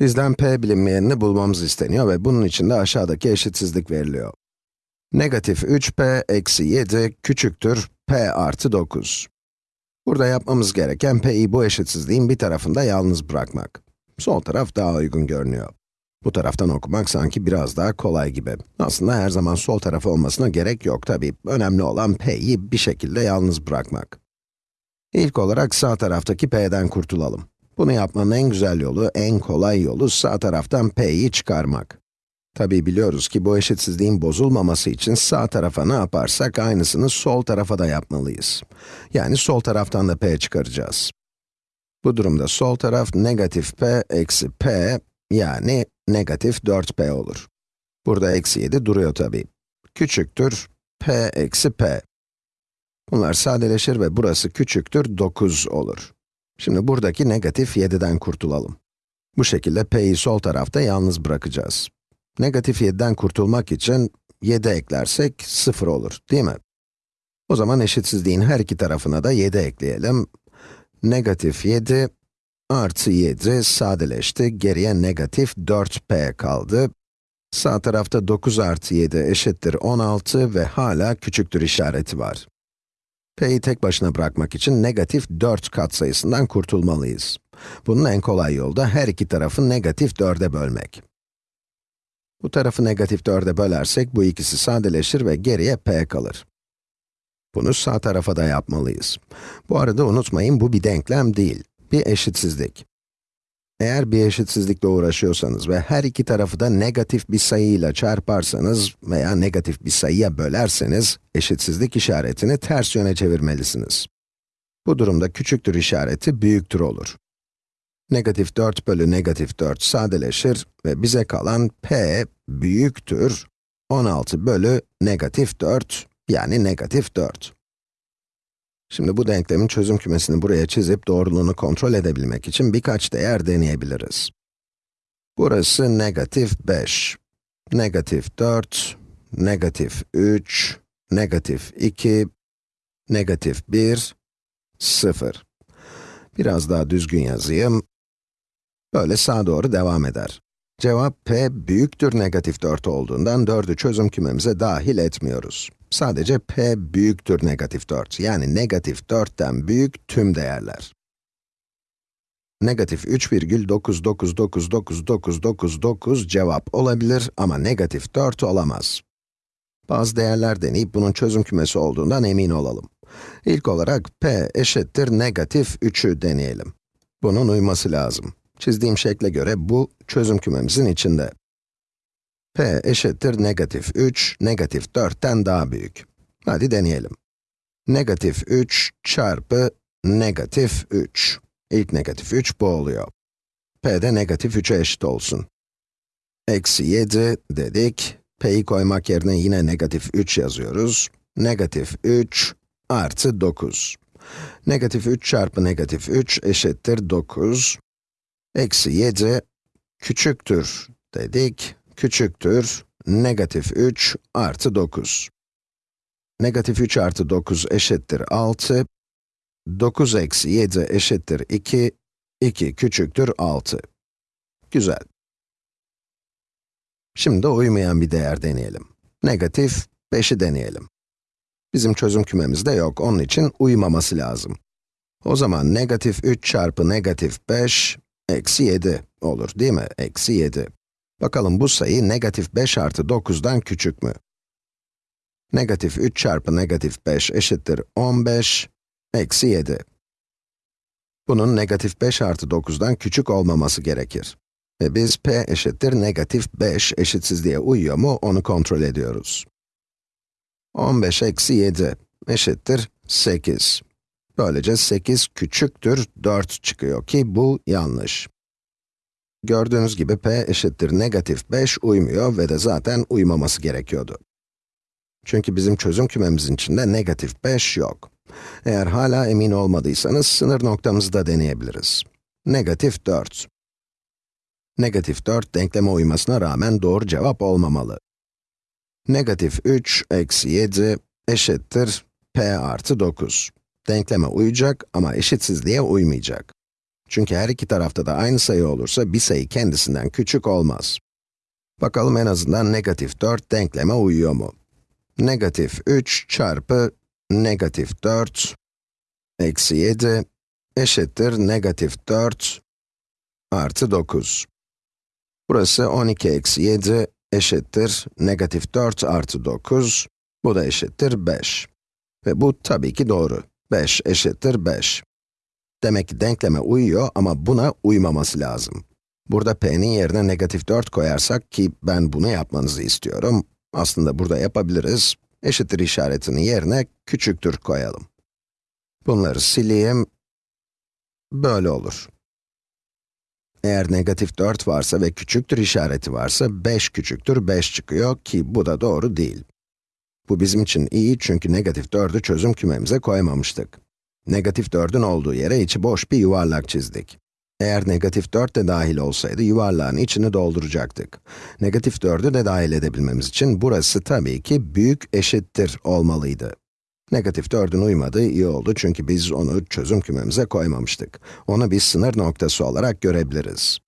Bizden p bilinmeyenini bulmamız isteniyor ve bunun için de aşağıdaki eşitsizlik veriliyor. Negatif 3p eksi 7 küçüktür p artı 9. Burada yapmamız gereken p'yi bu eşitsizliğin bir tarafında yalnız bırakmak. Sol taraf daha uygun görünüyor. Bu taraftan okumak sanki biraz daha kolay gibi. Aslında her zaman sol tarafı olmasına gerek yok tabi. Önemli olan p'yi bir şekilde yalnız bırakmak. İlk olarak sağ taraftaki p'den kurtulalım. Bunu yapmanın en güzel yolu, en kolay yolu sağ taraftan p'yi çıkarmak. Tabi biliyoruz ki bu eşitsizliğin bozulmaması için sağ tarafa ne yaparsak aynısını sol tarafa da yapmalıyız. Yani sol taraftan da p çıkaracağız. Bu durumda sol taraf negatif p eksi p yani negatif 4p olur. Burada eksi 7 duruyor tabi. Küçüktür p eksi p. Bunlar sadeleşir ve burası küçüktür 9 olur. Şimdi buradaki negatif 7'den kurtulalım. Bu şekilde p'yi sol tarafta yalnız bırakacağız. Negatif 7'den kurtulmak için 7 eklersek 0 olur, değil mi? O zaman eşitsizliğin her iki tarafına da 7 ekleyelim. Negatif 7 artı 7 sadeleşti, geriye negatif 4p kaldı. Sağ tarafta 9 artı 7 eşittir 16 ve hala küçüktür işareti var p'yi tek başına bırakmak için negatif 4 katsayısından kurtulmalıyız. Bunun en kolay yolu da her iki tarafı negatif 4'e bölmek. Bu tarafı negatif 4'e bölersek bu ikisi sadeleşir ve geriye p kalır. Bunu sağ tarafa da yapmalıyız. Bu arada unutmayın bu bir denklem değil, bir eşitsizlik. Eğer bir eşitsizlikle uğraşıyorsanız ve her iki tarafı da negatif bir sayıyla çarparsanız veya negatif bir sayıya bölerseniz, eşitsizlik işaretini ters yöne çevirmelisiniz. Bu durumda küçüktür işareti büyüktür olur. Negatif 4 bölü negatif 4 sadeleşir ve bize kalan p büyüktür 16 bölü negatif 4 yani negatif 4. Şimdi bu denklemin çözüm kümesini buraya çizip doğruluğunu kontrol edebilmek için birkaç değer deneyebiliriz. Burası negatif 5, negatif 4, negatif 3, negatif 2, negatif 1, 0. Biraz daha düzgün yazayım. Böyle sağa doğru devam eder. Cevap p büyüktür negatif 4 olduğundan 4'ü çözüm kümemize dahil etmiyoruz. Sadece p büyüktür negatif 4, yani negatif 4'ten büyük tüm değerler. Negatif 3,9999999 cevap olabilir ama negatif 4 olamaz. Bazı değerler deneyip bunun çözüm kümesi olduğundan emin olalım. İlk olarak p eşittir negatif 3'ü deneyelim. Bunun uyması lazım. Çizdiğim şekle göre bu çözüm kümemizin içinde p eşittir negatif 3, negatif 4'ten daha büyük. Hadi deneyelim. Negatif 3 çarpı negatif 3. İlk negatif 3 bu oluyor. p de negatif 3'e eşit olsun. Eksi 7 dedik. p'yi koymak yerine yine negatif 3 yazıyoruz. Negatif 3 artı 9. Negatif 3 çarpı negatif 3 eşittir 9. Eksi 7 küçüktür dedik küçüktür negatif 3 artı 9. Negatif 3 artı 9 eşittir 6. 9 eksi 7 eşittir 2. 2 küçüktür 6. Güzel. Şimdi uymayan bir değer deneyelim. Negatif 5'i deneyelim. Bizim çözüm kümemizde yok, onun için uymaması lazım. O zaman negatif 3 çarpı negatif 5, eksi 7 olur değil mi? Eksi 7. Bakalım bu sayı negatif 5 artı 9'dan küçük mü? Negatif 3 çarpı negatif 5 eşittir 15, eksi 7. Bunun negatif 5 artı 9'dan küçük olmaması gerekir. Ve biz p eşittir negatif 5 eşitsizliğe uyuyor mu onu kontrol ediyoruz. 15 eksi 7 eşittir 8. Böylece 8 küçüktür 4 çıkıyor ki bu yanlış. Gördüğünüz gibi p eşittir negatif 5 uymuyor ve de zaten uymaması gerekiyordu. Çünkü bizim çözüm kümemizin içinde negatif 5 yok. Eğer hala emin olmadıysanız sınır noktamızı da deneyebiliriz. Negatif 4. Negatif 4 denkleme uymasına rağmen doğru cevap olmamalı. Negatif 3 eksi 7 eşittir p artı 9. Denkleme uyacak ama eşitsizliğe uymayacak. Çünkü her iki tarafta da aynı sayı olursa bir sayı kendisinden küçük olmaz. Bakalım en azından negatif 4 denkleme uyuyor mu? Negatif 3 çarpı negatif 4 eksi 7 eşittir negatif 4 artı 9. Burası 12 eksi 7 eşittir negatif 4 artı 9. Bu da eşittir 5. Ve bu tabii ki doğru. 5 eşittir 5. Demek ki denkleme uyuyor ama buna uymaması lazım. Burada p'nin yerine negatif 4 koyarsak ki ben bunu yapmanızı istiyorum. Aslında burada yapabiliriz. Eşittir işaretinin yerine küçüktür koyalım. Bunları sileyim. Böyle olur. Eğer negatif 4 varsa ve küçüktür işareti varsa 5 küçüktür 5 çıkıyor ki bu da doğru değil. Bu bizim için iyi çünkü negatif 4'ü çözüm kümemize koymamıştık. Negatif 4'ün olduğu yere içi boş bir yuvarlak çizdik. Eğer negatif 4 de dahil olsaydı yuvarlağın içini dolduracaktık. Negatif 4'ü de dahil edebilmemiz için burası tabii ki büyük eşittir olmalıydı. Negatif 4'ün uymadığı iyi oldu çünkü biz onu çözüm kümemize koymamıştık. Onu bir sınır noktası olarak görebiliriz.